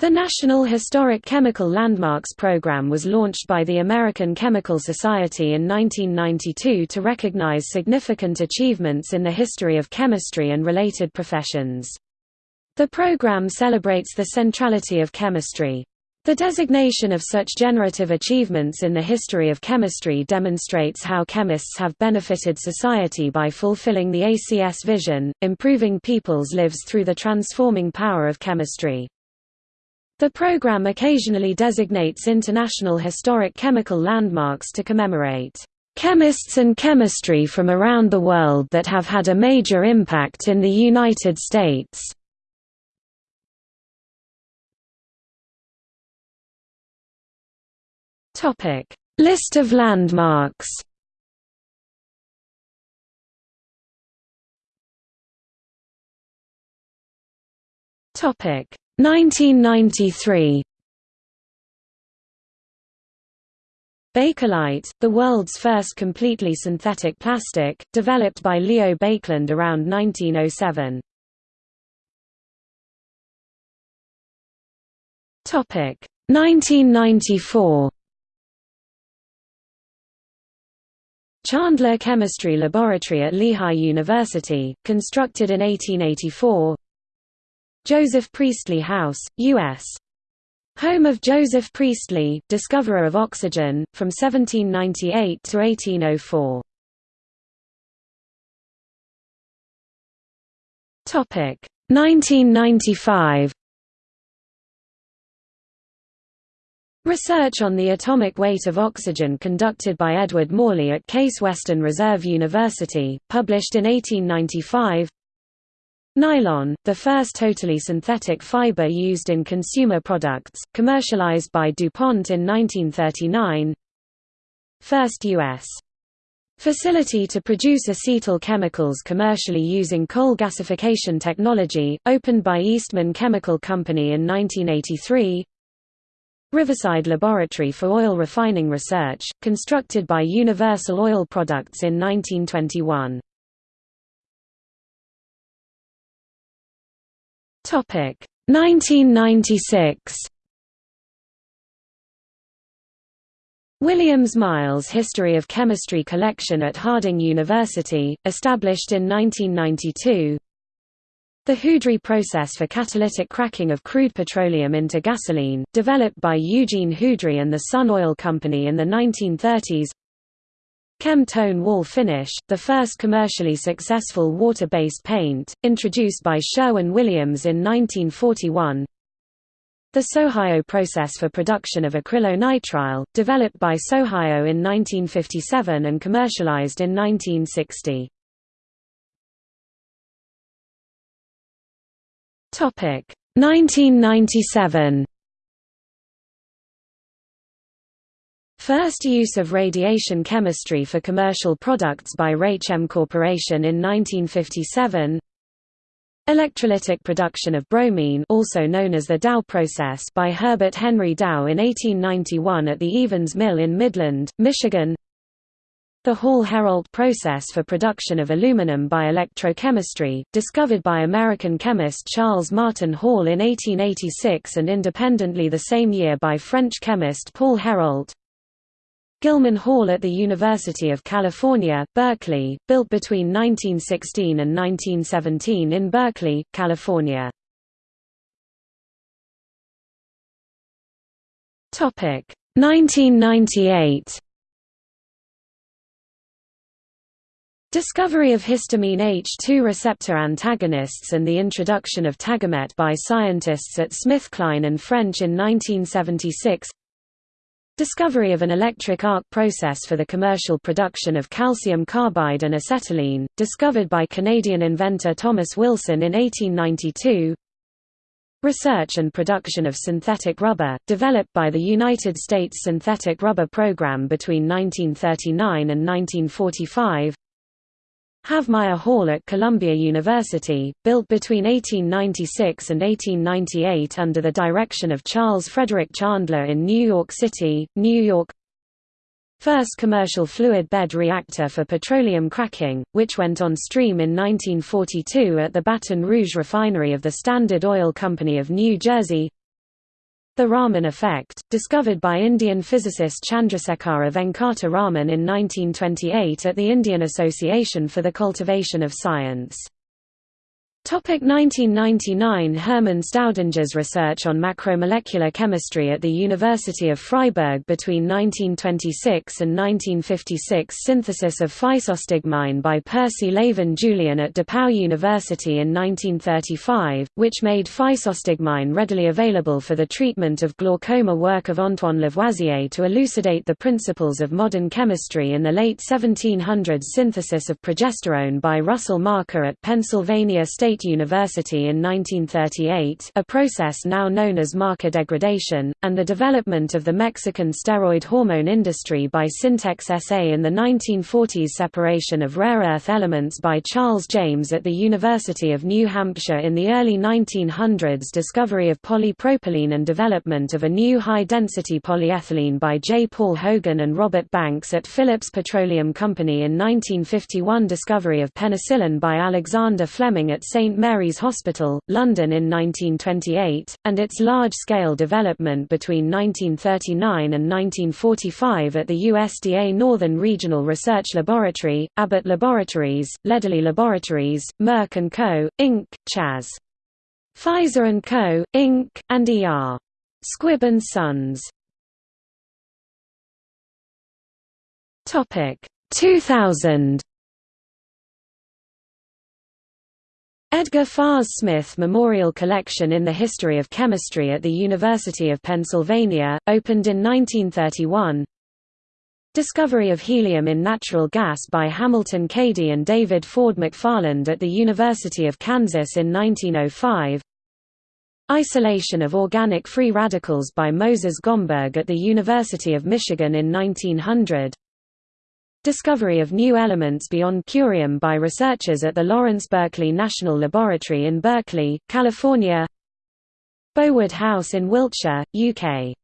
The National Historic Chemical Landmarks Program was launched by the American Chemical Society in 1992 to recognize significant achievements in the history of chemistry and related professions. The program celebrates the centrality of chemistry. The designation of such generative achievements in the history of chemistry demonstrates how chemists have benefited society by fulfilling the ACS vision, improving people's lives through the transforming power of chemistry. The program occasionally designates international historic chemical landmarks to commemorate chemists and chemistry from around the world that have had a major impact in the United States. Topic: List of landmarks. Topic: 1993 Bakelite, the world's first completely synthetic plastic, developed by Leo Baekeland around 1907. Topic 1994. Chandler Chemistry Laboratory at Lehigh University, constructed in 1884. Joseph Priestley House, U.S. Home of Joseph Priestley, discoverer of oxygen, from 1798 to 1804. Topic 1995. Research on the atomic weight of oxygen conducted by Edward Morley at Case Western Reserve University, published in 1895 Nylon, the first totally synthetic fiber used in consumer products, commercialized by DuPont in 1939 First U.S. Facility to produce acetyl chemicals commercially using coal gasification technology, opened by Eastman Chemical Company in 1983 Riverside Laboratory for Oil Refining Research, constructed by Universal Oil Products in 1921 Topic 1996. Williams Miles History of Chemistry Collection at Harding University, established in 1992. The Houdry process for catalytic cracking of crude petroleum into gasoline, developed by Eugene Houdry and the Sun Oil Company in the 1930s Kem-Tone wall finish, the first commercially successful water-based paint, introduced by Sherwin-Williams in 1941. The Sohio process for production of acrylonitrile, developed by Sohio in 1957 and commercialized in 1960. Topic 1997 First use of radiation chemistry for commercial products by Raychem Corporation in 1957 Electrolytic production of bromine also known as the Dow process by Herbert Henry Dow in 1891 at the Evans Mill in Midland, Michigan. The Hall-Héroult process for production of aluminum by electrochemistry, discovered by American chemist Charles Martin Hall in 1886 and independently the same year by French chemist Paul Héroult Gilman Hall at the University of California, Berkeley, built between 1916 and 1917 in Berkeley, California. Topic 1998. Discovery of histamine H2 receptor antagonists and the introduction of Tagamet by scientists at SmithKline and French in 1976 Discovery of an electric arc process for the commercial production of calcium carbide and acetylene, discovered by Canadian inventor Thomas Wilson in 1892 Research and production of synthetic rubber, developed by the United States Synthetic Rubber Program between 1939 and 1945 Havemeyer Hall at Columbia University, built between 1896 and 1898 under the direction of Charles Frederick Chandler in New York City, New York. First commercial fluid bed reactor for petroleum cracking, which went on stream in 1942 at the Baton Rouge refinery of the Standard Oil Company of New Jersey The Raman effect, discovered by Indian physicist Chandrasekhara Venkata Raman in 1928 at the Indian Association for the Cultivation of Science. Topic 1999 Hermann Staudinger's research on macromolecular chemistry at the University of Freiburg between 1926 and 1956 Synthesis of physostigmine by Percy Lavon Julian at DePauw University in 1935, which made physostigmine readily available for the treatment of glaucoma work of Antoine Lavoisier to elucidate the principles of modern chemistry in the late 1700s Synthesis of progesterone by Russell Marker at Pennsylvania State State University in 1938 a process now known as Marker degradation, and the development of the Mexican steroid hormone industry by Syntex SA in the 1940s separation of rare earth elements by Charles James at the University of New Hampshire in the early 1900s discovery of polypropylene and development of a new high-density polyethylene by J. Paul Hogan and Robert Banks at Phillips Petroleum Company in 1951 discovery of penicillin by Alexander Fleming at St. St Mary's Hospital, London in 1928, and its large-scale development between 1939 and 1945 at the USDA Northern Regional Research Laboratory, Abbott Laboratories, Lederle Laboratories, Merck & Co., Inc., Chas. Pfizer & Co., Inc., and E.R. Squibb & Sons. 2000 Edgar Fahs Smith Memorial Collection in the History of Chemistry at the University of Pennsylvania, opened in 1931 Discovery of helium in natural gas by Hamilton Cady and David Ford McFarland at the University of Kansas in 1905 Isolation of organic free radicals by Moses Gomberg at the University of Michigan in 1900 Discovery of new elements beyond curium by researchers at the Lawrence Berkeley National Laboratory in Berkeley, California. Bowood House in Wiltshire, UK.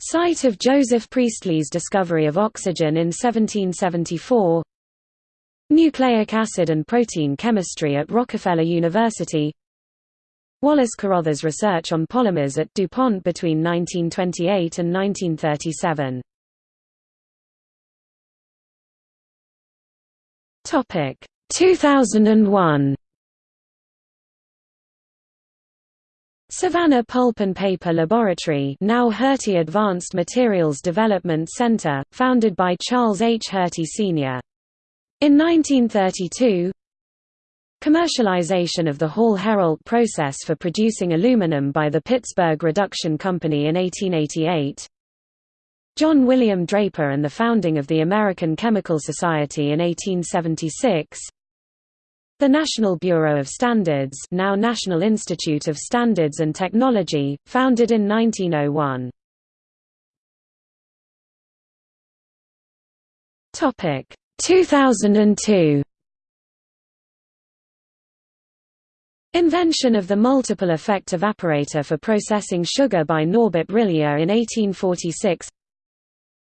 Site of Joseph Priestley's discovery of oxygen in 1774 Nucleic acid and protein chemistry at Rockefeller University. Wallace Carothers research on polymers at DuPont between 1928 and 1937 Topic 2001 Savannah Pulp and Paper Laboratory now Herty Advanced Materials Development Center, founded by Charles H. Herty Sr. In 1932 Commercialization of the Hall-Héroult process for producing aluminum by the Pittsburgh Reduction Company in 1888 John William Draper and the founding of the American Chemical Society in 1876 The National Bureau of Standards now National Institute of Standards and Technology, founded in 1901 Topic 2002 Invention of the multiple effect evaporator for processing sugar by Norbert Rillieux in 1846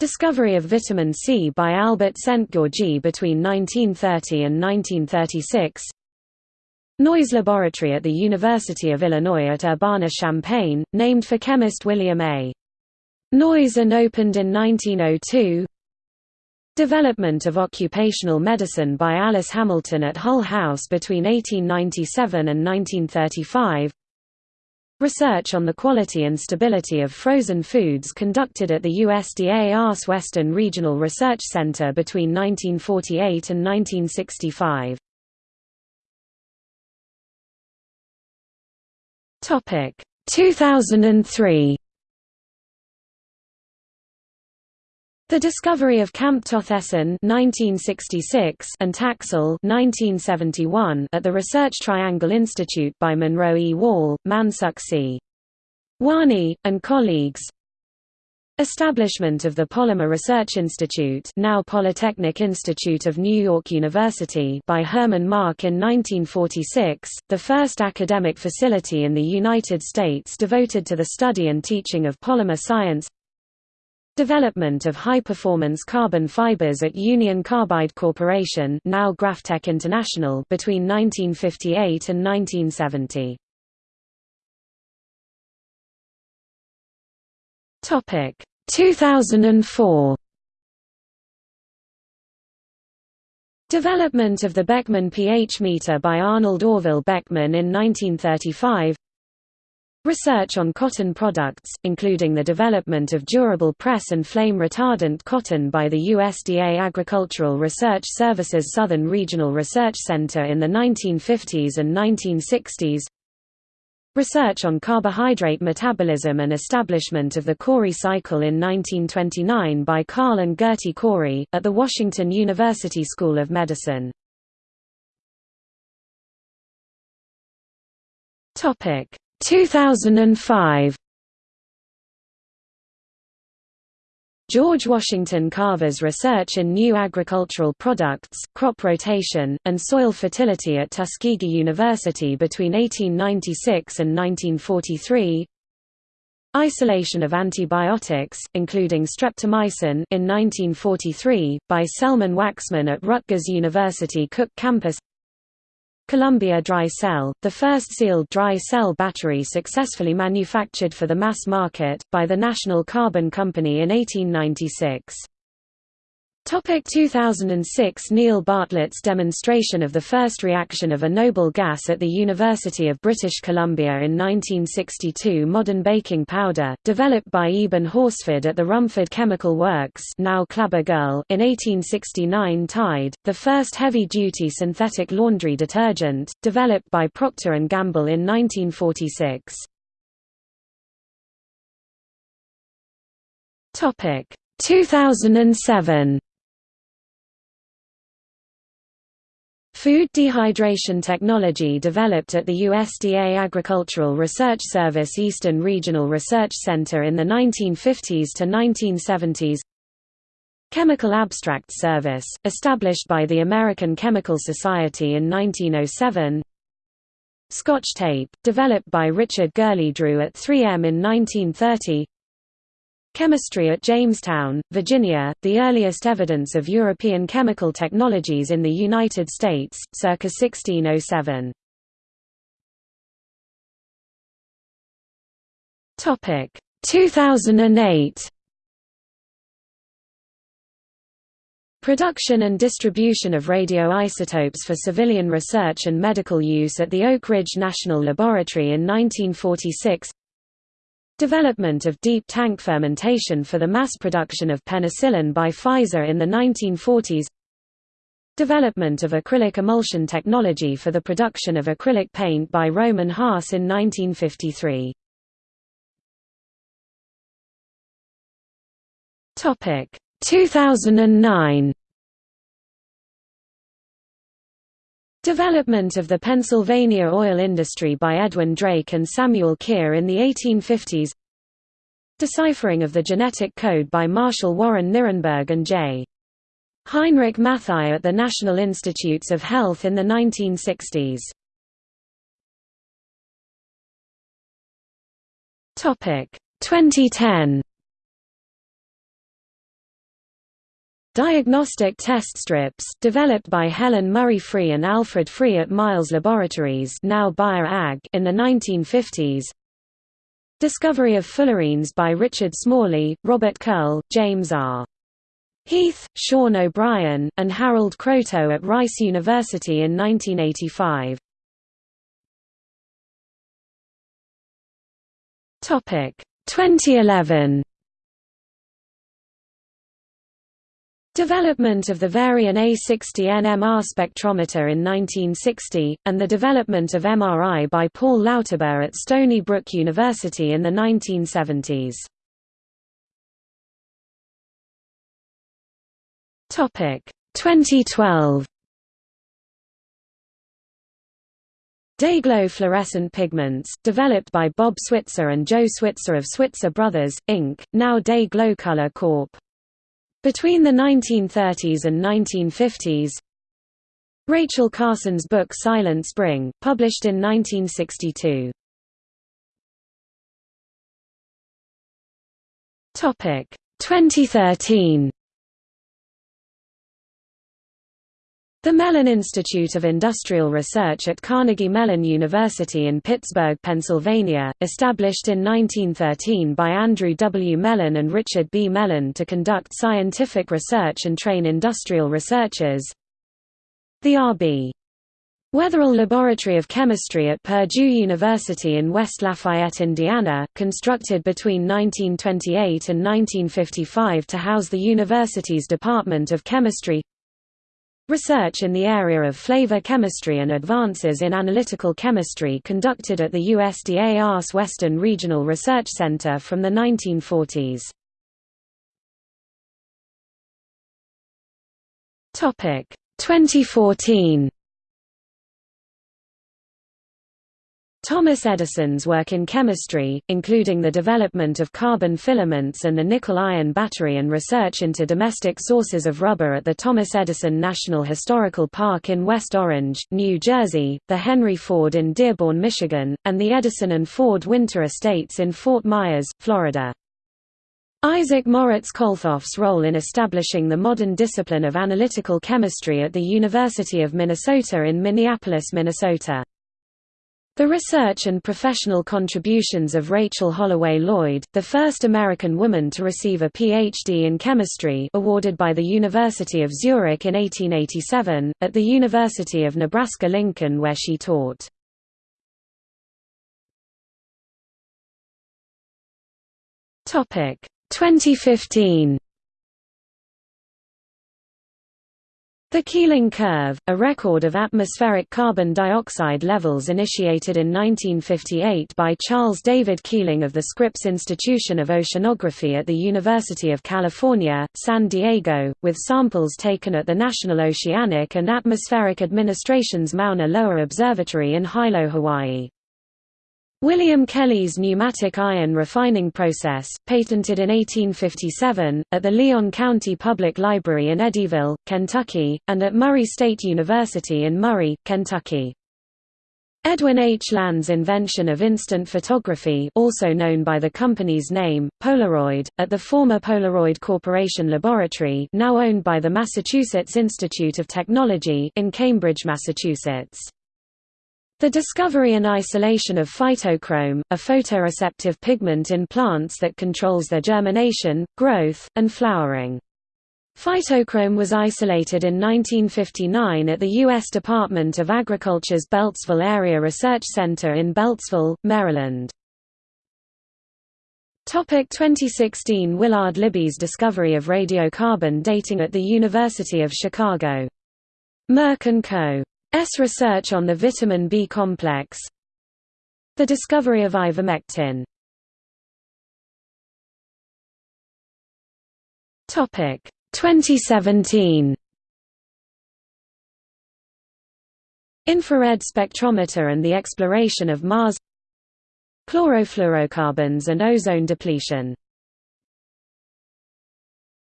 Discovery of vitamin C by Albert Szent-Györgyi between 1930 and 1936 Noyes Laboratory at the University of Illinois at Urbana-Champaign, named for chemist William A. Noyes and opened in 1902 Development of occupational medicine by Alice Hamilton at Hull House between 1897 and 1935 Research on the quality and stability of frozen foods conducted at the USDA ARS Western Regional Research Center between 1948 and 1965. Topic 2003 The discovery of camptothecin (1966) and Taxol (1971) at the Research Triangle Institute by Monroe E. Wall, Mansukh C. Wani, and colleagues. Establishment of the Polymer Research Institute now Polytechnic Institute of New York University by Herman Mark in 1946, the first academic facility in the United States devoted to the study and teaching of polymer science Development of high-performance carbon fibers at Union Carbide Corporation now GrafTech International between 1958 and 1970. Topic 2004 Development of the Beckman pH meter by Arnold Orville Beckman in 1935 Research on cotton products, including the development of durable press and flame retardant cotton by the USDA Agricultural Research Services Southern Regional Research Center in the 1950s and 1960s Research on carbohydrate metabolism and establishment of the Cori cycle in 1929 by Carl and Gerty Cori, at the Washington University School of Medicine. Topic 2005 George Washington Carver's research in new agricultural products, crop rotation, and soil fertility at Tuskegee University between 1896 and 1943 Isolation of antibiotics, including streptomycin in 1943, by Selman Waxman at Rutgers University Cook Campus Columbia Dry Cell, the first sealed dry cell battery successfully manufactured for the mass market, by the National Carbon Company in 1896. Topic 2006 Neil Bartlett's demonstration of the first reaction of a noble gas at the University of British Columbia in 1962 Modern baking powder, developed by Eben Horsford at the Rumford Chemical Works now Clabber Girl in 1869 Tide, the first heavy-duty synthetic laundry detergent, developed by Procter & Gamble in 1946. Topic 2007 Food dehydration technology developed at the USDA Agricultural Research Service Eastern Regional Research Center in the 1950s to 1970s Chemical Abstract Service, established by the American Chemical Society in 1907 Scotch tape, developed by Richard Gurley-Drew at 3M in 1930 Chemistry at Jamestown, Virginia, the earliest evidence of European chemical technologies in the United States, circa 1607. Topic 2008. Production and distribution of radioisotopes for civilian research and medical use at the Oak Ridge National Laboratory in 1946 Development of deep tank fermentation for the mass production of penicillin by Pfizer in the 1940s Development of acrylic emulsion technology for the production of acrylic paint by Rohm and Haas in 1953. Topic 2009 Development of the Pennsylvania oil industry by Edwin Drake and Samuel Kier in the 1850s Deciphering of the genetic code by Marshall Warren Nirenberg and J. Heinrich Matthaei at the National Institutes of Health in the 1960s. Topic 2010 Diagnostic test strips, developed by Helen Murray Free and Alfred Free at Miles Laboratories now Bayer AG in the 1950s Discovery of fullerenes by Richard Smalley, Robert Curl, James R. Heath, Sean O'Brien, and Harold Kroto at Rice University in 1985. Topic 2011 Development of the Varian A60 NMR spectrometer in 1960, and the development of MRI by Paul Lauterbur at Stony Brook University in the 1970s. Topic 2012 Day-Glo fluorescent pigments, developed by Bob Switzer and Joe Switzer of Switzer Brothers, Inc., now Day-Glo Color Corp. Between the 1930s and 1950s Rachel Carson's book Silent Spring, published in 1962. Topic 2013 The Mellon Institute of Industrial Research at Carnegie Mellon University in Pittsburgh, Pennsylvania, established in 1913 by Andrew W. Mellon and Richard B. Mellon to conduct scientific research and train industrial researchers. The R.B. Wetherell Laboratory of Chemistry at Purdue University in West Lafayette, Indiana, constructed between 1928 and 1955 to house the university's Department of Chemistry Research in the area of flavor chemistry and advances in analytical chemistry conducted at the USDA ARS Western Regional Research Center from the 1940s. Topic 2014 Thomas Edison's work in chemistry, including the development of carbon filaments and the nickel-iron battery and research into domestic sources of rubber at the Thomas Edison National Historical Park in West Orange, New Jersey, the Henry Ford in Dearborn, Michigan, and the Edison and Ford Winter Estates in Fort Myers, Florida. Isaac Moritz Kolthoff's role in establishing the modern discipline of analytical chemistry at the University of Minnesota in Minneapolis, Minnesota. The research and professional contributions of Rachel Holloway Lloyd, the first American woman to receive a Ph.D. in chemistry awarded by the University of Zurich in 1887, at the University of Nebraska-Lincoln where she taught. Topic 2015 The Keeling curve, a record of atmospheric carbon dioxide levels initiated in 1958 by Charles David Keeling of the Scripps Institution of Oceanography at the University of California, San Diego, with samples taken at the National Oceanic and Atmospheric Administration's Mauna Loa Observatory in Hilo, Hawaii. William Kelly's pneumatic iron refining process, patented in 1857, at the Lyon County Public Library in Eddyville, Kentucky, and at Murray State University in Murray, Kentucky. Edwin H. Land's invention of instant photography also known by the company's name, Polaroid, at the former Polaroid Corporation Laboratory now owned by the Massachusetts Institute of Technology in Cambridge, Massachusetts. The discovery and isolation of phytochrome, a photoreceptive pigment in plants that controls their germination, growth, and flowering. Phytochrome was isolated in 1959 at the U.S. Department of Agriculture's Beltsville Area Research Center in Beltsville, Maryland. Topic 2016 Willard Libby's discovery of radiocarbon dating at the University of Chicago. Merck & Co. S research on the vitamin B complex. The discovery of ivermectin. Topic 2017 Infrared spectrometer and the exploration of Mars. Chlorofluorocarbons and ozone depletion